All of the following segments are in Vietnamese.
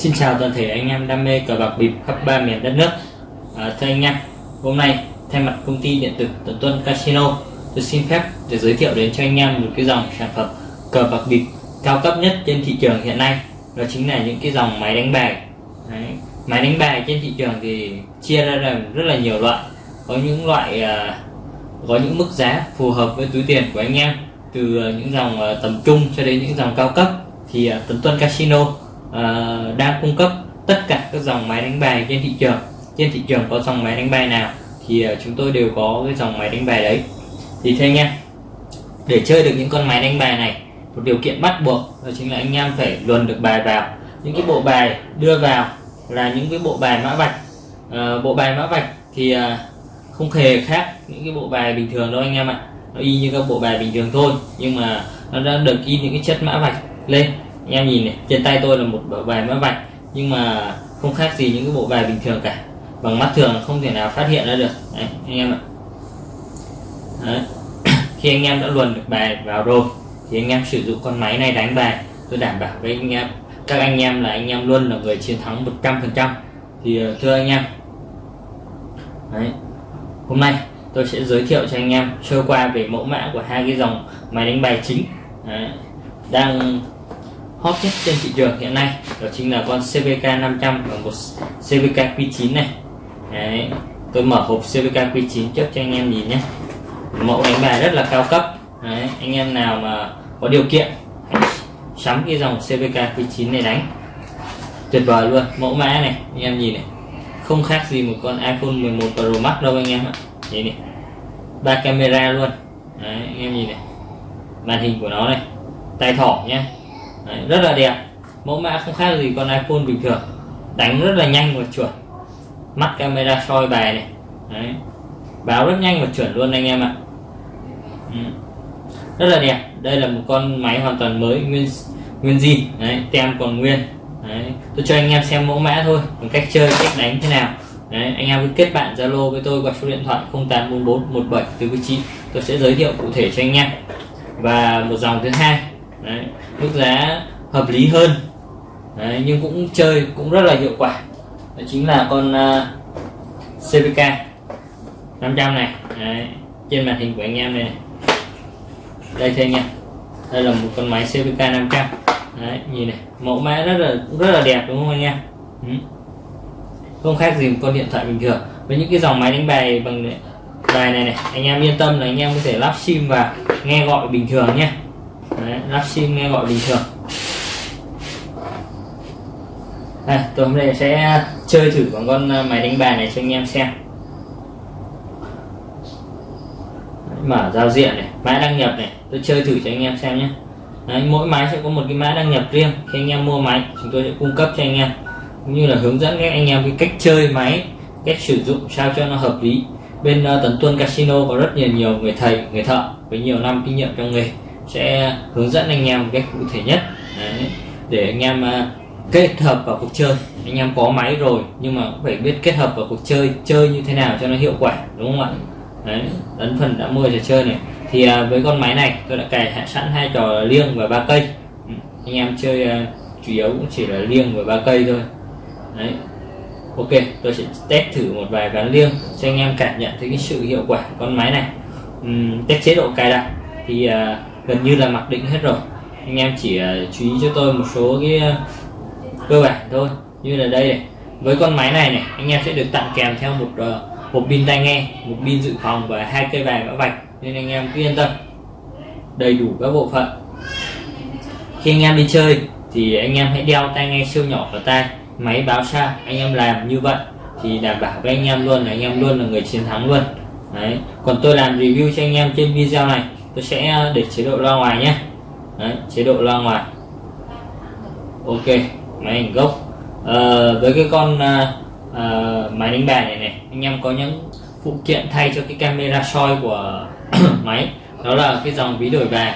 Xin chào toàn thể anh em đam mê cờ bạc bịp khắp ba miền đất nước. À, Thưa anh em, hôm nay thay mặt công ty điện tử Tuấn Tuân Casino tôi xin phép để giới thiệu đến cho anh em một cái dòng sản phẩm cờ bạc bịp cao cấp nhất trên thị trường hiện nay. Đó chính là những cái dòng máy đánh bài. Đấy. máy đánh bài trên thị trường thì chia ra làm rất là nhiều loại. Có những loại à, có những mức giá phù hợp với túi tiền của anh em từ à, những dòng à, tầm trung cho đến những dòng cao cấp. Thì à, Tuấn Tuân Casino Ờ, uh, đang cung cấp tất cả các dòng máy đánh bài trên thị trường. Trên thị trường có dòng máy đánh bài nào thì uh, chúng tôi đều có cái dòng máy đánh bài đấy. Thì thế nha. để chơi được những con máy đánh bài này một điều kiện bắt buộc đó chính là anh em phải luồn được bài vào. Những cái bộ bài đưa vào là những cái bộ bài mã vạch. À, bộ bài mã vạch thì à, không hề khác những cái bộ bài bình thường đâu anh em ạ. Nó y như các bộ bài bình thường thôi nhưng mà nó đã được in những cái chất mã vạch lên em nhìn này trên tay tôi là một bộ bài mã vạch nhưng mà không khác gì những cái bộ bài bình thường cả bằng mắt thường không thể nào phát hiện ra được Đấy, anh em ạ Đấy. khi anh em đã luồn được bài vào rồi thì anh em sử dụng con máy này đánh bài tôi đảm bảo với anh em các anh em là anh em luôn là người chiến thắng 100% thì ờ, thưa anh em Đấy. hôm nay tôi sẽ giới thiệu cho anh em sơ qua về mẫu mã của hai cái dòng máy đánh bài chính Đấy. đang hot nhất trên thị trường hiện nay đó chính là con CVK 500 và một CVK Q9 này. Đấy. tôi mở hộp CVK Q9 trước cho anh em nhìn nhé. Mẫu đánh bài rất là cao cấp. Đấy. anh em nào mà có điều kiện sắm cái dòng CVK Q9 này đánh. Tuyệt vời luôn mẫu mã này anh em nhìn này. Không khác gì một con iPhone 11 Pro Max đâu anh em ạ. Nhìn này ba camera luôn. Đấy, anh em nhìn này. Màn hình của nó này tay thỏ nhé. Đấy, rất là đẹp. Mẫu mã không khác gì con iPhone bình thường. Đánh rất là nhanh và chuẩn. Mắt camera soi bài này. Đấy. báo rất nhanh và chuẩn luôn anh em ạ. Ừ. rất là đẹp. Đây là một con máy hoàn toàn mới nguyên nguyên zin. Đấy tem còn nguyên. Đấy. Tôi cho anh em xem mẫu mã thôi. Còn cách chơi cách đánh thế nào. Đấy anh em cứ kết bạn zalo với tôi qua số điện thoại 0844 17 49 tôi sẽ giới thiệu cụ thể cho anh em. Và một dòng thứ hai đấy, mức giá hợp lý hơn. Đấy, nhưng cũng chơi cũng rất là hiệu quả. Đó chính là con uh, CVK 500 này. Đấy, trên màn hình của anh em này, này. đây thưa anh em đây là một con máy CVK 500 đấy nhìn này mẫu mã rất là rất là đẹp đúng không anh em? Ừ. không khác gì một con điện thoại bình thường. Với những cái dòng máy đánh bài bằng à, bài này này anh em yên tâm là anh em có thể lắp sim và nghe gọi bình thường nhé đấy, lắp sim nghe gọi bình thường. Đây, tôi hôm nay sẽ chơi thử bằng con à, máy đánh bài này cho anh em xem. Mở giao diện này mã đăng nhập này tôi chơi thử cho anh em xem nhé. Đấy, mỗi máy sẽ có một cái mã đăng nhập riêng. Khi anh em mua máy chúng tôi sẽ cung cấp cho anh em. Cũng như là hướng dẫn các anh em cái cách chơi máy cách sử dụng sao cho nó hợp lý. Bên uh, Tấn Tuân Casino có rất nhiều nhiều người thầy người thợ với nhiều năm kinh nghiệm trong nghề sẽ hướng dẫn anh em một cách cụ thể nhất. Đấy, để anh em à, kết hợp vào cuộc chơi. Anh em có máy rồi nhưng mà cũng phải biết kết hợp vào cuộc chơi chơi như thế nào cho nó hiệu quả đúng không ạ? Đấy ấn phần đã mua trò chơi này. Thì à, với con máy này tôi đã cài sẵn hai trò liêng và ba cây. Ừ, anh em chơi à, chủ yếu cũng chỉ là liêng và ba cây thôi. Đấy ok tôi sẽ test thử một vài ván liêng cho anh em cảm nhận thấy cái sự hiệu quả của con máy này. Uhm, test chế độ cài đặt. Thì uh, gần như là mặc định hết rồi. Anh em chỉ à, chú ý cho tôi một số cái à, cơ bản thôi. Như là đây này, với con máy này này, anh em sẽ được tặng kèm theo một à, hộp một pin tai nghe, một pin dự phòng và hai cây bài mã vạch, nên anh em cứ yên tâm. Đầy đủ các bộ phận. Khi anh em đi chơi thì anh em hãy đeo tai nghe siêu nhỏ vào tai. Máy báo xa, anh em làm như vậy thì đảm bảo với anh em luôn là anh em luôn là người chiến thắng luôn. Đấy. Còn tôi làm review cho anh em trên video này tôi sẽ ờ, để chế độ loa ngoài nhé. Đấy, chế độ loa ngoài. Ok máy ảnh gốc. À, với cái con à, à, máy đánh bài này này anh em có những phụ kiện thay cho cái camera soi của máy. Đó là cái dòng ví đổi bài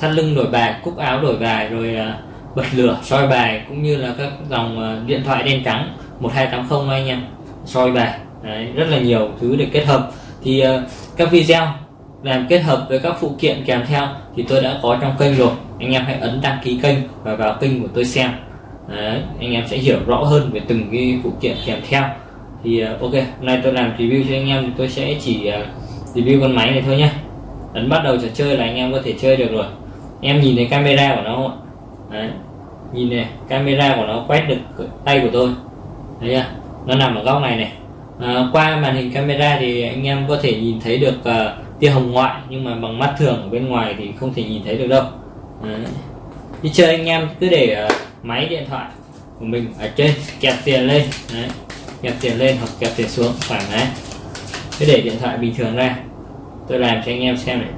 thắt lưng đổi bài cúc áo đổi bài rồi à, bật lửa soi bài cũng như là các dòng à, điện thoại đen trắng 1280 anh em. Soi bài Đấy, rất là nhiều thứ để kết hợp. Thì uh, các video làm kết hợp với các phụ kiện kèm theo thì tôi đã có trong kênh rồi. Anh em hãy ấn đăng ký kênh và vào kênh của tôi xem. Đấy, anh em sẽ hiểu rõ hơn về từng cái phụ kiện kèm theo. Thì uh, ok hôm nay tôi làm review cho anh em thì tôi sẽ chỉ uh, review con máy này thôi nhé ấn bắt đầu trò chơi là anh em có thể chơi được rồi. Em nhìn thấy camera của nó không ạ? Đấy. nhìn này camera của nó quét được tay của tôi. Thấy chưa? Nó nằm ở góc này này. À, qua màn hình camera thì anh em có thể nhìn thấy được uh, tia hồng ngoại nhưng mà bằng mắt thường ở bên ngoài thì không thể nhìn thấy được đâu. Đấy. đi chơi anh em cứ để uh, máy điện thoại của mình ở trên kẹp tiền lên. Đấy. kẹp tiền lên hoặc kẹp tiền xuống thoải mái. Cứ để điện thoại bình thường ra. Tôi làm cho anh em xem này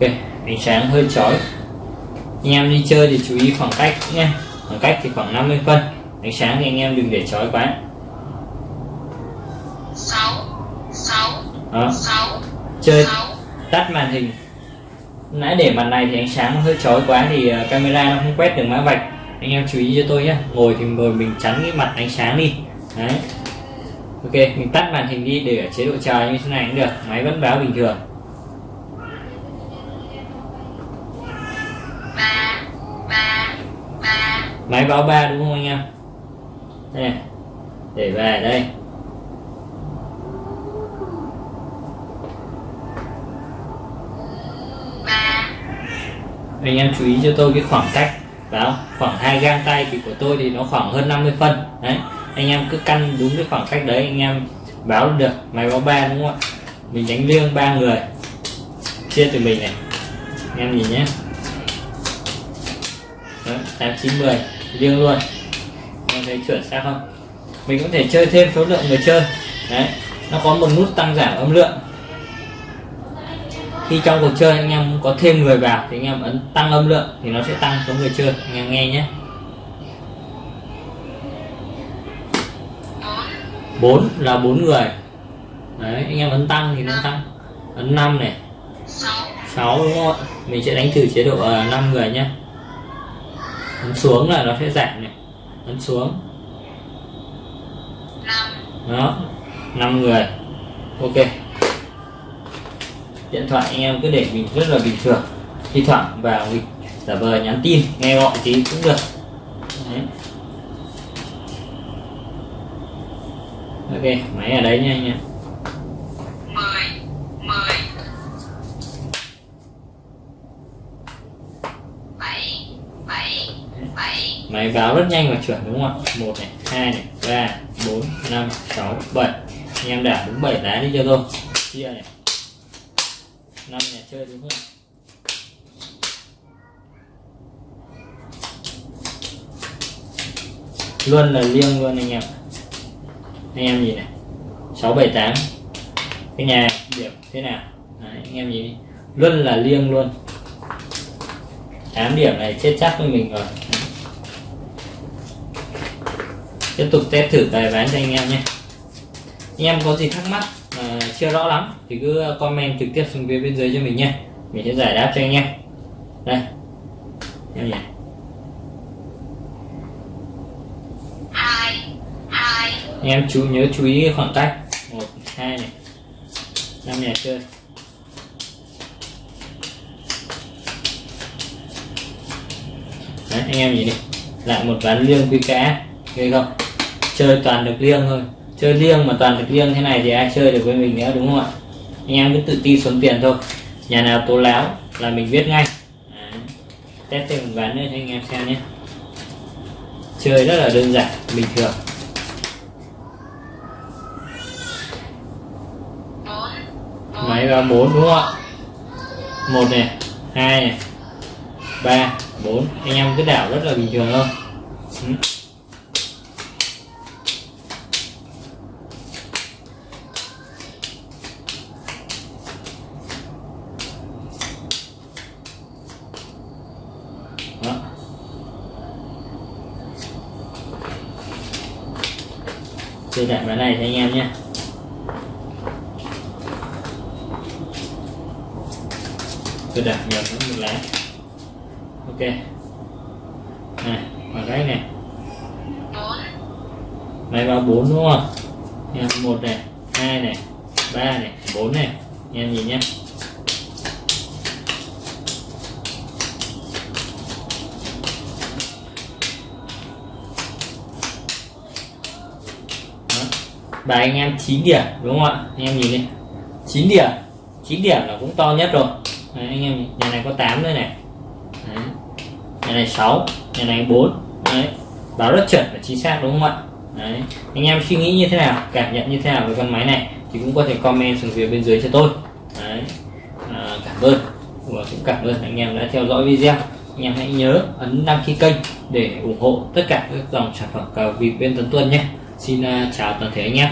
ok ánh sáng hơi chói. Anh em đi chơi thì chú ý khoảng cách nhé. Khoảng cách thì khoảng 50 phân. Ánh sáng thì anh em đừng để chói quá. 6 6 đó. 6 chơi 6 tắt màn hình. Nãy để mặt này thì ánh sáng nó hơi chói quá thì ờ, camera nó không quét được mã vạch. Anh em chú ý cho tôi nhé. Ngồi thì ngồi mình chắn cái mặt ánh sáng đi. Đấy. Ok mình tắt màn hình đi để ở chế độ chờ như thế này cũng được. Máy vẫn báo bình thường máy báo ba đúng không anh em? Nè, để về đây. Anh em chú ý cho tôi cái khoảng cách đó khoảng hai gang tay thì của tôi thì nó khoảng hơn 50 phân. Đấy anh em cứ căn đúng cái khoảng cách đấy anh em báo được. Máy báo ba đúng không ạ? Mình đánh liêng ba người. Chia từ mình này. Anh em nhìn nhé. Tám chín mười liêng luôn. Em thấy chuẩn xác không? Mình cũng thể chơi thêm số lượng người chơi. Đấy nó có một nút tăng giảm âm lượng. Khi trong cuộc chơi anh em có thêm người vào thì anh em ấn tăng âm lượng thì nó sẽ tăng số người chơi. Anh em nghe nhé. 4 4 là bốn người. Đấy anh em ấn tăng thì nó tăng. Ấn 5 này. 6 6 đúng không ạ? Mình sẽ đánh thử chế độ uh, 5 người nhé ấn xuống là nó sẽ giảm này ấn xuống. 5 đó 5 người. Ok. Điện thoại anh em cứ để mình rất là bình thường. Thi thoảng vào mình giả vờ nhắn tin nghe gọi tí cũng được. Đấy. ok máy ở đấy nha anh em máy báo rất nhanh và chuẩn đúng không ạ? Một này hai này ba bốn năm sáu bảy. Anh em đảo đúng bảy lá đi cho tôi. Chia này. Năm nhà chơi đúng không luôn là liêng luôn anh em anh em nhìn này. Sáu bảy tám. Cái nhà điểm thế nào? Đấy, anh em nhìn đi. Luôn là liêng luôn. 8 điểm này chết chắc với mình rồi. Tiếp tục test thử bài bán cho anh em nhé. Anh em có gì thắc mắc mà chưa rõ lắm thì cứ comment trực tiếp xuống phía bên dưới cho mình nhé. Mình sẽ giải đáp cho anh em. Đây. Em nhỉ? 2 2 anh em chú nhớ chú ý khoảng cách. Một hai này. Năm nhà chơi. Đấy, anh em nhìn đi. Lại một ván liêng quy cá ghê không chơi toàn được liêng thôi. Chơi liêng mà toàn được liêng thế này thì ai chơi được với mình nữa đúng không ạ? Anh em cứ tự tin xuống tiền thôi. Nhà nào tố láo là mình biết ngay. À, test thêm một ván nữa cho anh em xem nhé. Chơi rất là đơn giản bình thường. Máy vào bốn đúng không ạ? Một này hai này ba bốn. Anh em cứ đảo rất là bình thường thôi. Ừ. tôi đặt bài này cho anh em nhé. Tôi đặt nhầm nó một lá. Ok. Này khoảng cái này. Máy vào bốn đúng không? Em một này, hai này, ba này, bốn này. Em nhìn nhé Đó bài anh em 9 điểm đúng không ạ? Anh em nhìn đi. 9 điểm. 9 điểm là cũng to nhất rồi. Đấy, anh em nhìn. nhà này có 8 nữa này. Đấy. nhà này 6 nhà này 4 Đấy. báo rất chuẩn và chính xác đúng không ạ? Đấy. anh em suy nghĩ như thế nào cảm nhận như thế nào về con máy này thì cũng có thể comment xuống phía bên dưới cho tôi. Đấy. À, cảm ơn. Và cũng cảm ơn anh em đã theo dõi video. Anh em hãy nhớ ấn đăng ký kênh để ủng hộ tất cả các dòng sản phẩm cào vịt bên Tuấn Tuân nhé xin à, chào toàn thể anh em